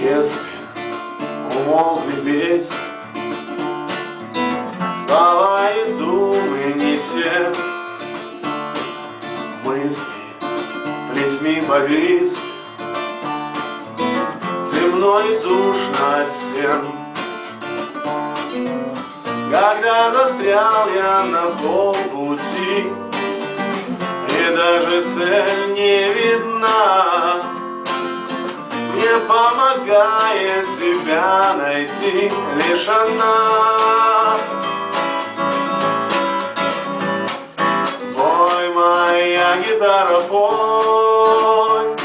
Если умолкли песни Слова и думы не те Мысли плетьми повис Темно и душно от стен Когда застрял я на полпути И даже цель помогает себя найти лишь она. Пой, моя гитара, пой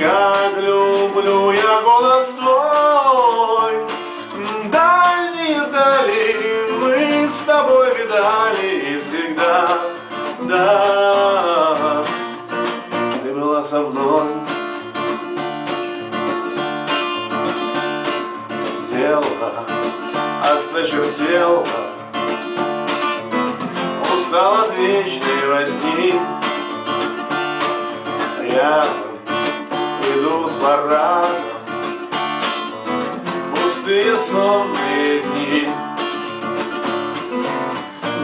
Как люблю я голос твой. Дальние дали мы с тобой видали Дело осточертело Устал от вечной возни. Рядом идут парадом Пустые сонные дни.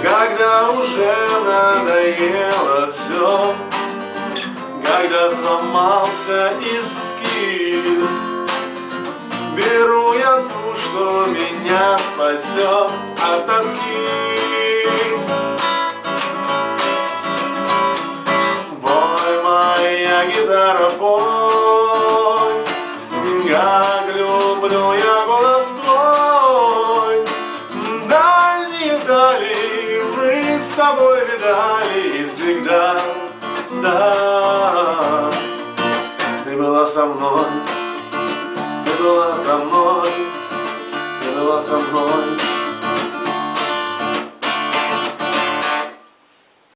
Когда уже надоело все Когда сломался эскиз Беру я ту, что меня спасет от тоски. Пой, моя гитара, пой Как люблю я голос твой. Дальние дали мы с тобой видали И всегда, да Ты была со мной была со мной Ты была со мной